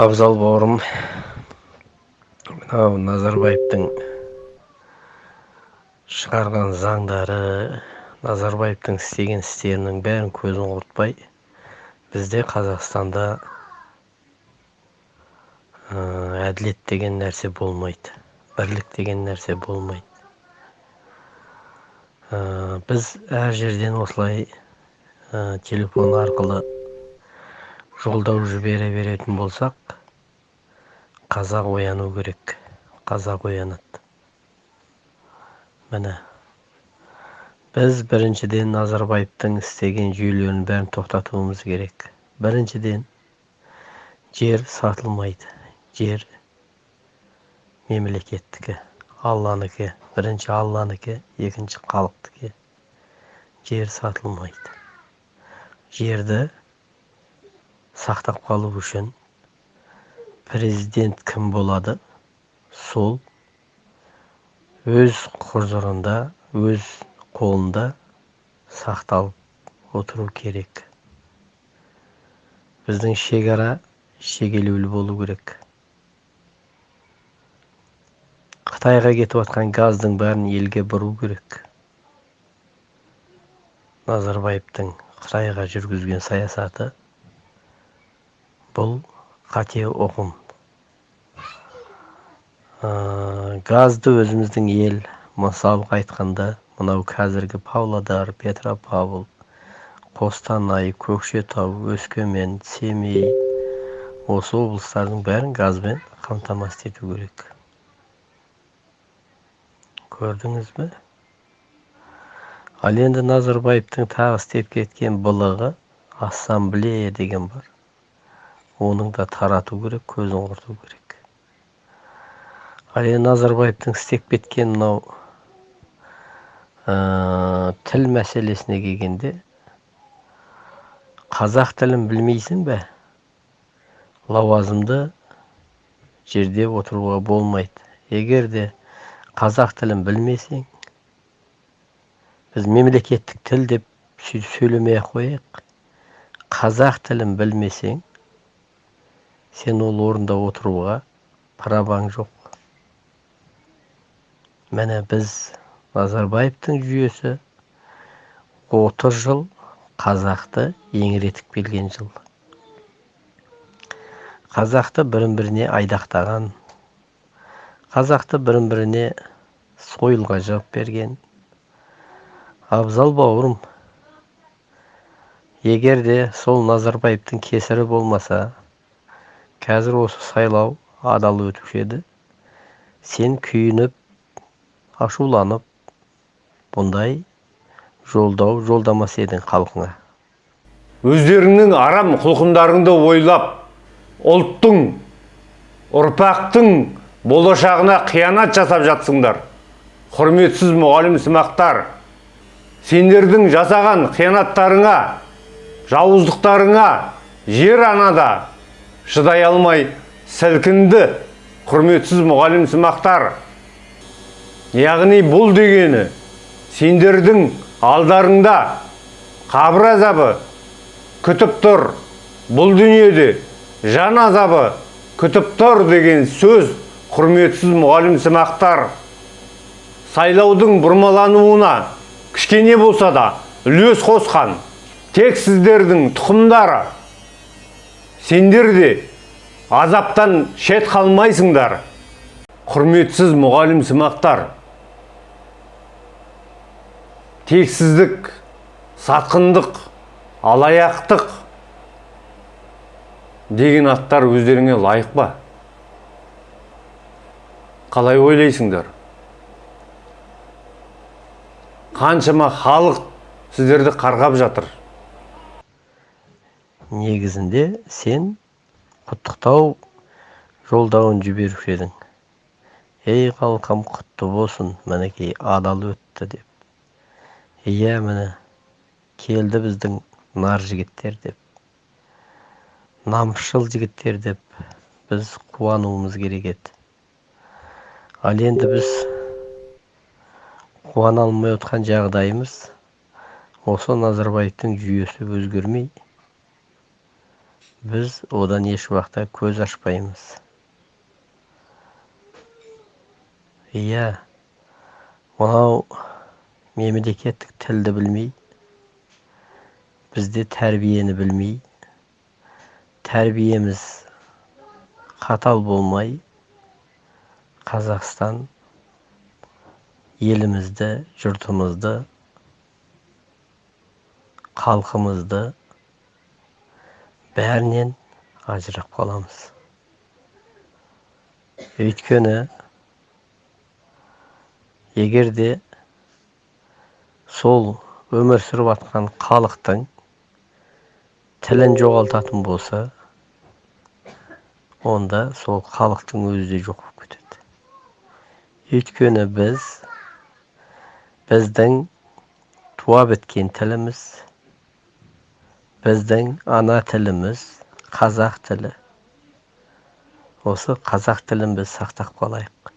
абзал бауырым. Мынау назарбаевтың шығарған заңдары назарбаевтың істеген істерінің бәрін көзін құртпай бізде қазақстанда әділет деген нәрсе болмайды бірлік деген нәрсе болмайды. Біз әр жерден осылай телефон арқылы жолдау жібере беретін болсақ қазақ ояну керек. Қазақ оянады. Міне біз біріншіден назарбаевтың істеген жүйелерін бәрін тоқтатуымыз керек. Біріншіден жер сатылмайды. Жер мемлекеттікі алланікі бірінші алланікі екінші халықтікі. Жер сатылмайды. Жерді сақтап қалу үшін президент кім болады? Сол өз құзырында өз қолында сақталып отыру керек. Біздің шекара шегелеулі болу керек. Қытайға кетіп жатқан газдың бәрін елге бұру керек. Назарбаевтың қытайға жүргізген саясаты бұл қате ұғым. Газды өзіміздің ел мысалға айтқанда мынау қазіргі павлодар петропавл қостанай көкшетау өскемен семей осы облыстардың бәрін газбен қамтамасыз ету керек. Көрдіңіз бе? Ал енді назарбаевтың тағы істеп кеткен былығы ассамблея деген бар. Оның да тарату керек көзін құрту керек. Ал енді назарбаевтың істеп кеткен мынау тіл мәселесіне келгенде қазақ тілін білмейсің бе? Лауазымды жерде отыруға болмайды. Егер де қазақ тілін білмесең біз мемлекеттік тіл деп сөйлемей ақ қояйық. Қазақ тілін білмесең сен ол орында отыруға праваң жоқ міне біз назарбаевтың жүйесі 30 жыл қазақты еңіретіп келген жыл. Қазақты бірін біріне айдақтаған қазақты бірін біріне сойылға жауып берген. Абзал бауырым егер де сол назарбаевтың кесірі болмаса қазір осы сайлау адал өтуші еді. Сен күйініп ашуланып бұндай жолдау жолдамас едің халқыңа. Өздеріңнің арам құлқындарыңды ойлап ұлттың ұрпақтың болашағына қиянат жасап жатсыңдар. Құрметсіз мұғалім сымақтар сендердің жасаған қиянаттарыңа жауыздықтарыңа жер анада шыдай алмай сілкінді құрметсіз мұғалім сымақтар. Яғни бұл дегені сендердің алдарыңда қабір азабы күтіп тұр. Бұл дүниеде жан азабы күтіп тұр деген сөз құрметсіз мұғалім сымақтар. Сайлаудың бұрмалануына кішкене болса да үлес қосқан тек сіздердің тұқымдары сендер де азаптан шет қалмайсыңдар құрметсіз мұғалім сымақтар. Тексіздік сатқындық алаяқтық деген аттар өздеріңе лайық па? Қалай ойлайсыңдар? Қаншама халық сіздерді қарғап жатыр. Негізінде сен құттықтау жолдауын жіберуші едің. Ей халқым құтты болсын мінекей адал өтті деп. Иә міне келді біздің нар жігіттер деп. Намысшыл жігіттер деп біз қуануымыз керек еді. Ал енді біз қуана алмай отқан жағдайымыз осы назарбаевтың жүйесі өзгермей біз одан еш уақытта көз ашпаймыз иә мынау мемлекеттік тілді білмей бізде тәрбиені білмей тәрбиеміз қатал болмай қазақстан елімізді жұртымызды халқымызды бәрінен ажырап қаламыз. Өйткені егер де сол өмір сүріп жатқан халықтың тілін жоғалтатын болса онда сол халықтың өзі де жоқ болып кетеді. Өйткені біз біздің туа біткен тіліміз біздің ана тіліміз қазақ тілі. Осы қазақ тілін біз сақтап қалайық.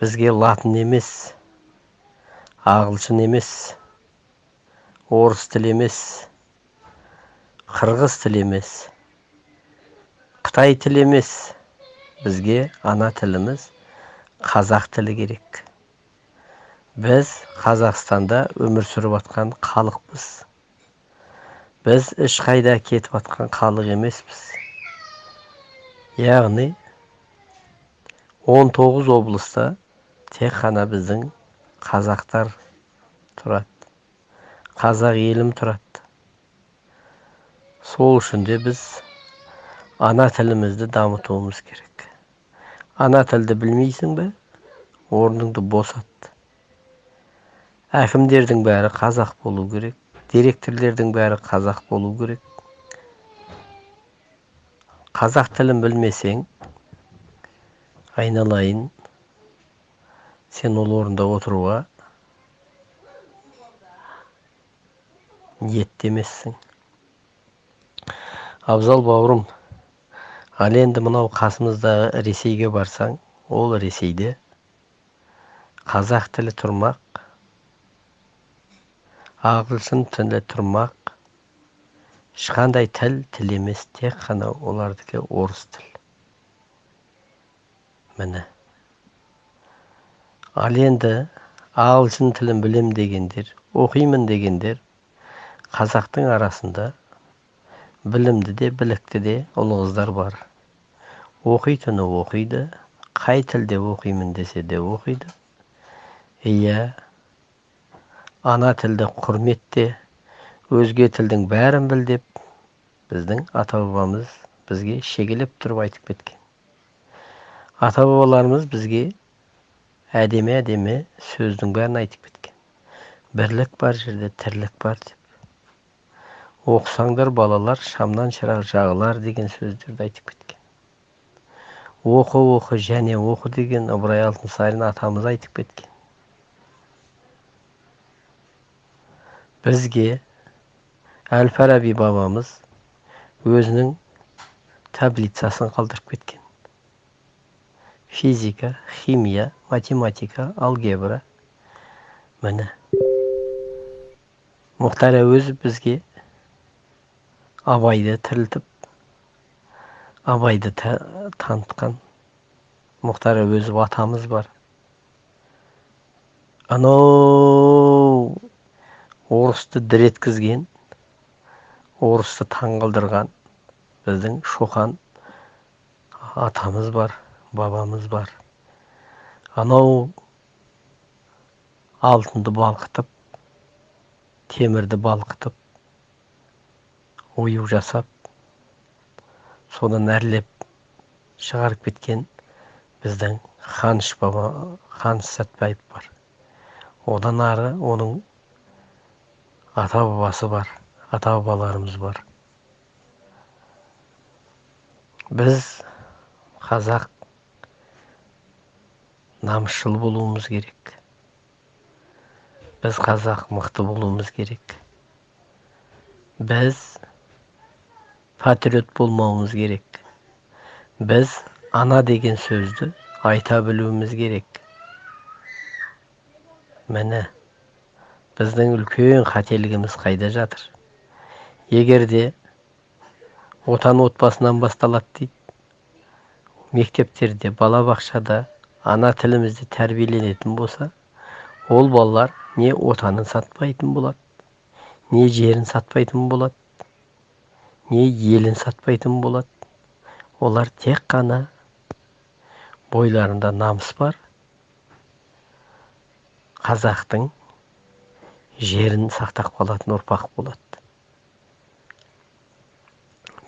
Бізге латын емес ағылшын емес орыс тілі емес қырғыз тілі емес қытай тілі емес. Бізге ана тіліміз қазақ тілі керек. Біз қазақстанда өмір сүріп жатқан халықпыз. Біз ешқайда кетіп жатқан халық емеспіз яғни 19 облыста тек қана біздің қазақтар тұрады қазақ елім тұрады сол үшін де біз ана тілімізді дамытуымыз керек ана тілді білмейсің бе орныңды босат әкімдердің бәрі қазақ болу керек директорлердің бәрі қазақ болу керек. Қазақ тілін білмесең айналайын. Сен ол орында отыруға ниетті емессің абзал бауырым ал енді мынау қасымыздағы ресейге барсаң ол ресейде. Қазақ тілі тұрмақ. Ағылшын тілі тұрмақ ешқандай тіл тіл емес тек қана олардікі орыс тіл міне ал енді ағылшын тілін білем дегендер оқимын дегендер қазақтың арасында білімді де білікті де ұл қыздар бар оқитыны оқиды қай тілде оқимын десе де оқиды иә ана тілді құрметте өзге тілдің бәрін біл деп біздің ата бабамыз бізге шегелеп тұрып айтып кеткен. Ата бабаларымыз бізге әдемі әдемі сөздің бәрін айтып кеткен. Бірлік бар жерде тірлік бар деп. Оқысаңдар балалар шамнан шырақ жағылар деген сөздерді айтып кеткен. Оқы оқы және оқы деген ыбырай алтынсарин атамыз айтып кеткен. Бізге әл фараби бабамыз өзінің таблицасын қалдырып кеткен физика химия математика алгебра міне мұхтар әуезов бізге абайды тірілтіп абайды танытқан мұхтар әуезов атамыз бар анау орысты дір еткізген орысты таңғалдырған біздің шоқан атамыз бар бабамыз бар. Анау алтынды балқытып темірді балқытып ою жасап содан әрлеп шығарып кеткен біздің ханыш баба ханыш сәтбаев бар. Одан ары оның ата бабасы бар ата бабаларымыз бар біз қазақ намысшыл болуымыз керек біз қазақ мықты болуымыз керек біз патриот болмауымыз керек біз ана деген сөзді айта білуіміз керек міне біздің үлкен қателігіміз қайда жатыр? Егер де отан отбасынан басталады дейді. Мектептерде балабақшада ана тілімізде тәрбиеленетін болса ол балалар не отанын сатпайтын болады не жерін сатпайтын болады не елін сатпайтын болады. Олар тек қана бойларында намыс бар. Қазақтың жерін сақтап қалатын ұрпақ болады.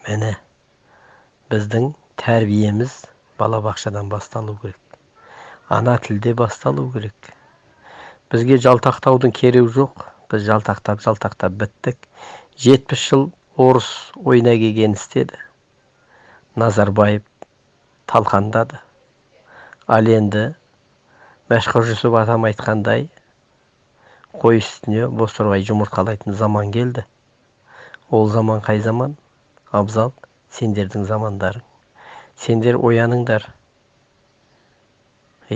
Міне біздің тәрбиеміз балабақшадан басталу керек. Ана тілде басталу керек. Бізге жалтақтаудың керегі жоқ. Біз жалтақтап жалтақтап біттік. Жетпіс жыл орыс ойына келгенін істеді. Назарбаев талқандады. Ал енді мәшһүр жүсіп атам айтқандай қой үстіне бозторғай жұмыртқалайтын заман келді ол заман қай заман абзал сендердің замандарың сендер ояныңдар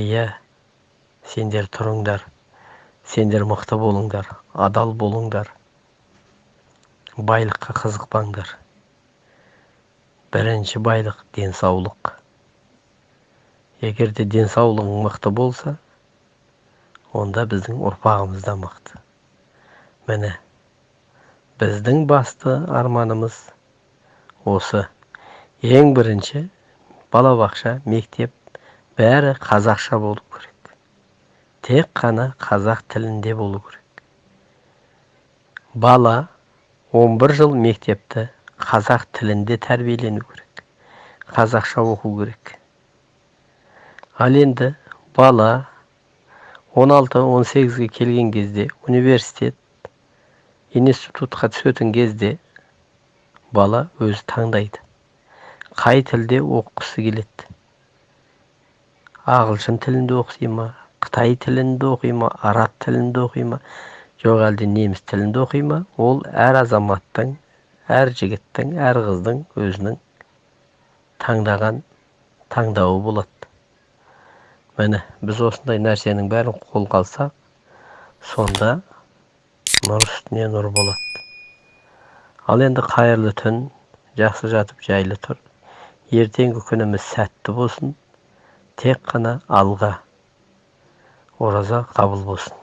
иә сендер тұрыңдар сендер мықты болыңдар адал болыңдар байлыққа қызықпаңдар бірінші байлық денсаулық егер де денсаулығың мықты болса онда біздің ұрпағымыз да мықты. Міне біздің басты арманымыз осы. Ең бірінші балабақша мектеп бәрі қазақша болу керек. Тек қана қазақ тілінде болу керек. Бала 11 жыл мектепті қазақ тілінде тәрбиелену керек. Қазақша оқу керек. Ал енді бала 16-18-ге келген кезде университет институтқа түсетін кезде бала өзі таңдайды. Қай тілде оқығысы келеді? Ағылшын тілінде оқи ма? Қытай тілінде оқи ма? Араб тілінде оқи ма? Жоқ әлде неміс тілінде оқи ма? Ол әр азаматтың әр жігіттің әр қыздың өзінің таңдаған таңдауы болады міне біз осындай нәрсенің бәрін қолға алсақ сонда нұр үстіне нұр болады. Ал енді қайырлы түн жақсы жатып жайлы тұр. Ертеңгі күніміз сәтті болсын тек қана алға ораза қабыл болсын.